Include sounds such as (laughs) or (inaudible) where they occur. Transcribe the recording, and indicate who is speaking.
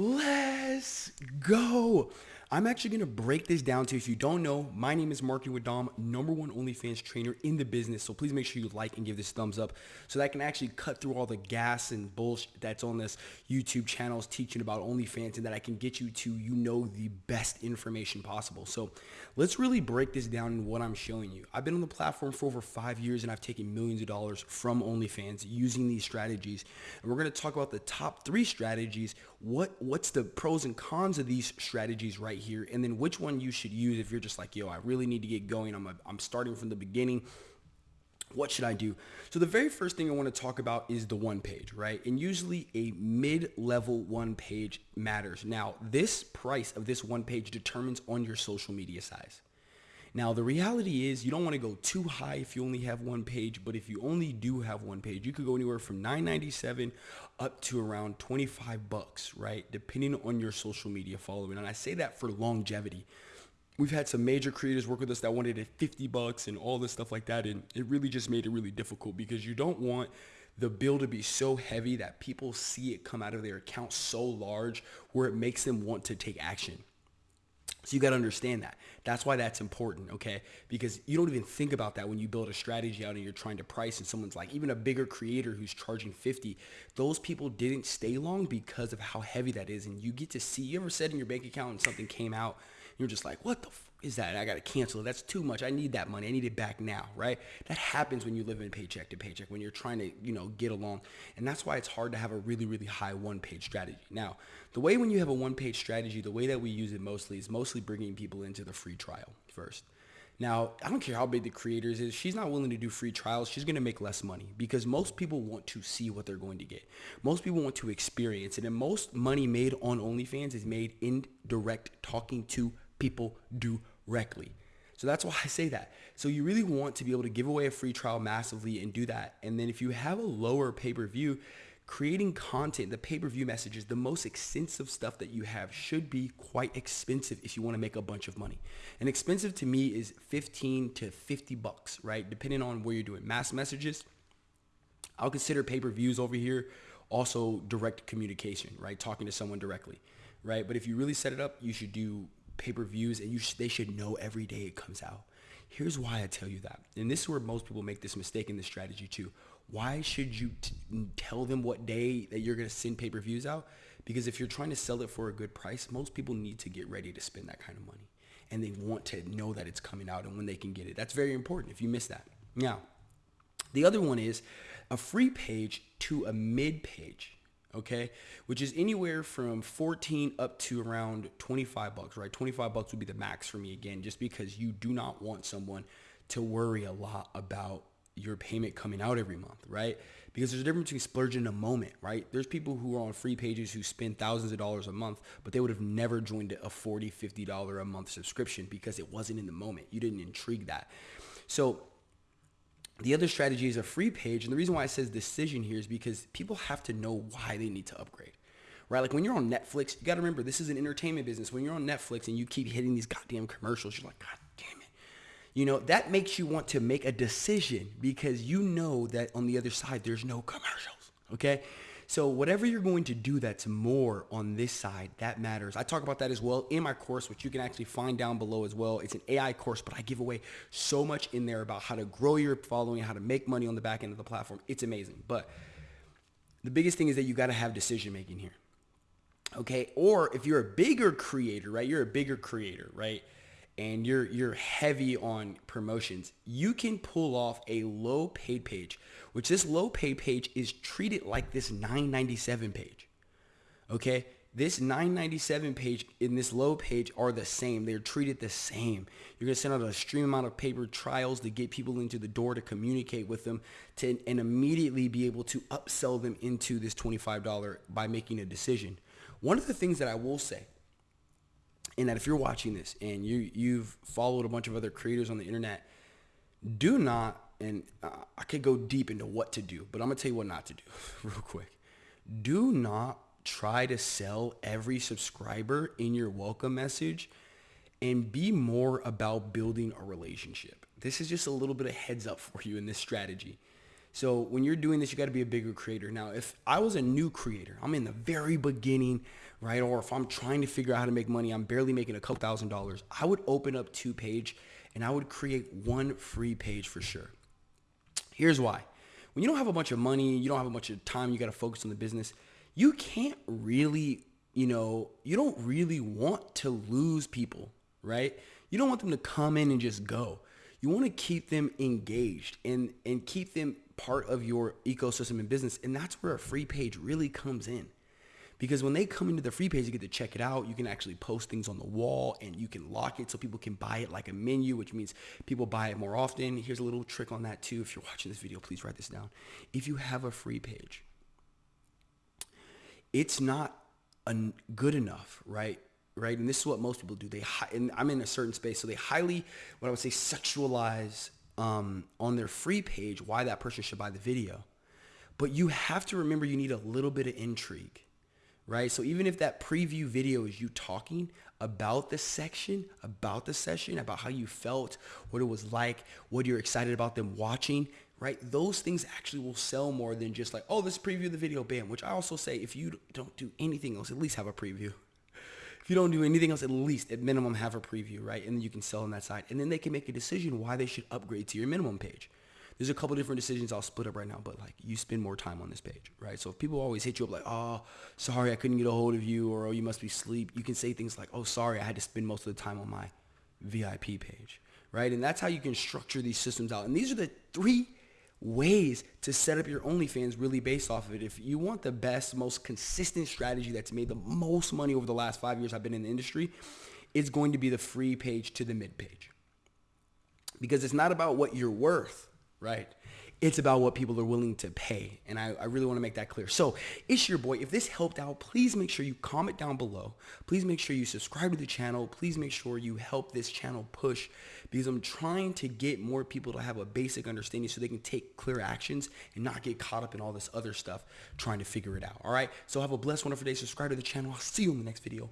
Speaker 1: Let's go. I'm actually going to break this down to you. if you don't know, my name is Marketing with Dom, number one OnlyFans trainer in the business. So please make sure you like and give this thumbs up so that I can actually cut through all the gas and bullshit that's on this YouTube channels teaching about OnlyFans and that I can get you to, you know, the best information possible. So let's really break this down in what I'm showing you. I've been on the platform for over five years and I've taken millions of dollars from OnlyFans using these strategies. And we're going to talk about the top three strategies. What, what's the pros and cons of these strategies right right here and then which one you should use if you're just like, yo, I really need to get going. I'm, a, I'm starting from the beginning. What should I do? So the very first thing I want to talk about is the one page, right? And usually a mid-level one page matters. Now, this price of this one page determines on your social media size. Now, the reality is you don't want to go too high if you only have one page, but if you only do have one page, you could go anywhere from 997 up to around 25 bucks, right? Depending on your social media following. And I say that for longevity. We've had some major creators work with us that wanted it 50 bucks and all this stuff like that. And it really just made it really difficult because you don't want the bill to be so heavy that people see it come out of their account so large where it makes them want to take action. So you got to understand that. That's why that's important, okay? Because you don't even think about that when you build a strategy out and you're trying to price and someone's like, even a bigger creator who's charging 50, those people didn't stay long because of how heavy that is. And you get to see, you ever said in your bank account and something came out, you're just like, what the is that? I got to cancel it. That's too much. I need that money. I need it back now, right? That happens when you live in paycheck to paycheck, when you're trying to, you know, get along. And that's why it's hard to have a really, really high one page strategy. Now, the way when you have a one page strategy, the way that we use it mostly is mostly bringing people into the free trial first. Now, I don't care how big the creators is. She's not willing to do free trials. She's going to make less money because most people want to see what they're going to get. Most people want to experience it. And most money made on OnlyFans is made in direct talking to people directly. So that's why (laughs) I say that. So you really want to be able to give away a free trial massively and do that. And then if you have a lower pay-per-view, creating content, the pay-per-view messages, the most extensive stuff that you have should be quite expensive if you want to make a bunch of money. And expensive to me is 15 to 50 bucks, right? Depending on where you're doing mass messages. I'll consider pay-per-views over here also direct communication, right? Talking to someone directly, right? But if you really set it up, you should do pay-per-views and you sh- they should know every day it comes out. Here's why I tell you that. And this is where most people make this mistake in this strategy too. Why should you t- tell them what day that you're going to send pay-per-views out? Because if you're trying to sell it for a good price, most people need to get ready to spend that kind of money. And they want to know that it's coming out and when they can get it. That's very important if you miss that. Now, the other one is a free page to a mid page okay which is anywhere from 14 up to around 25 bucks right? 25 bucks would be the max for me again just because you do not want someone to worry a lot about your payment coming out every month right? Because there's a difference between splurging in a moment right? There's people who are on free pages who spend thousands of dollars a month but they would have never joined a 40 50 dollar a month subscription because it wasn't in the moment. You didn't intrigue that. So the other strategy is a free page. And the reason why it says decision here is because people have to know why they need to upgrade. Right? Like when you're on Netflix, you got to remember this is an entertainment business. When you're on Netflix and you keep hitting these goddamn commercials, you're like, God damn it. You know, that makes you want to make a decision because you know that on the other side, there's no commercials. Okay. So whatever you're going to do that's more on this side, that matters. I talk about that as well in my course, which you can actually find down below as well. It's an AI course, but I give away so much in there about how to grow your following, how to make money on the back end of the platform. It's amazing. But the biggest thing is that you got to have decision making here. Okay. Or if you're a bigger creator, right? You're a bigger creator, right? And you're you're heavy on promotions, you can pull off a low paid page, which this low paid page is treated like this 997 page. Okay? This 997 page and this low page are the same. They're treated the same. You're going to send out a extreme amount of paper trials to get people into the door to communicate with them to, and immediately be able to upsell them into this $25 by making a decision. One of the things that I will say and that if you're watching this and you you've followed a bunch of other creators on the internet, do not and uh, I could go deep into what to do, but I'm gonna tell you what not to do (laughs) real quick. Do not try to sell every subscriber in your welcome message and be more about building a relationship. This is just a little bit of heads up for you in this strategy. So when you're doing this, you got to be a bigger creator. Now, if I was a new creator, I'm in the very beginning, right? Or if I'm trying to figure out how to make money, I'm barely making a couple thousand dollars. I would open up two page and I would create one free page for sure. Here's why. When you don't have a bunch of money, you don't have a bunch of time, you got to focus on the business, you can't really, you know, you don't really want to lose people, right? You don't want them to come in and just go. You want to keep them engaged and and keep them part of your ecosystem and business. And that's where a free page really comes in. Because when they come into the free page, you get to check it out. You can actually post things on the wall and you can lock it so people can buy it like a menu, which means people buy it more often. Here's a little trick on that too. If you're watching this video, please write this down. If you have a free page, it's not good enough, right? Right. And this is what most people do. They, and I'm in a certain space. So they highly, what I would say, sexualize um, on their free page why that person should buy the video. But you have to remember you need a little bit of intrigue right? So even if that preview video is you talking about the section, about the session, about how you felt, what it was like, what you're excited about them watching, right? Those things actually will sell more than just like, oh, this preview of the video, bam. Which I also say, if you don't do anything else, at least have a preview. You don't do anything else, at least at minimum have a preview, right? And you can sell on that side. And then they can make a decision why they should upgrade to your minimum page there's a couple different decisions I'll split up right now, but like you spend more time on this page, right? So if people always hit you up like, oh, sorry, I couldn't get a hold of you, or oh, you must be asleep, you can say things like, oh, sorry, I had to spend most of the time on my VIP page, right? And that's how you can structure these systems out. And these are the three ways to set up your OnlyFans really based off of it. If you want the best, most consistent strategy that's made the most money over the last five years I've been in the industry, it's going to be the free page to the mid page. Because it's not about what you're worth right? It's about what people are willing to pay. And I, I really want to make that clear. So it's your boy. If this helped out, please make sure you comment down below. Please make sure you subscribe to the channel. Please make sure you help this channel push because I'm trying to get more people to have a basic understanding so they can take clear actions and not get caught up in all this other stuff trying to figure it out. All right. So have a blessed, wonderful day. Subscribe to the channel. I'll see you in the next video.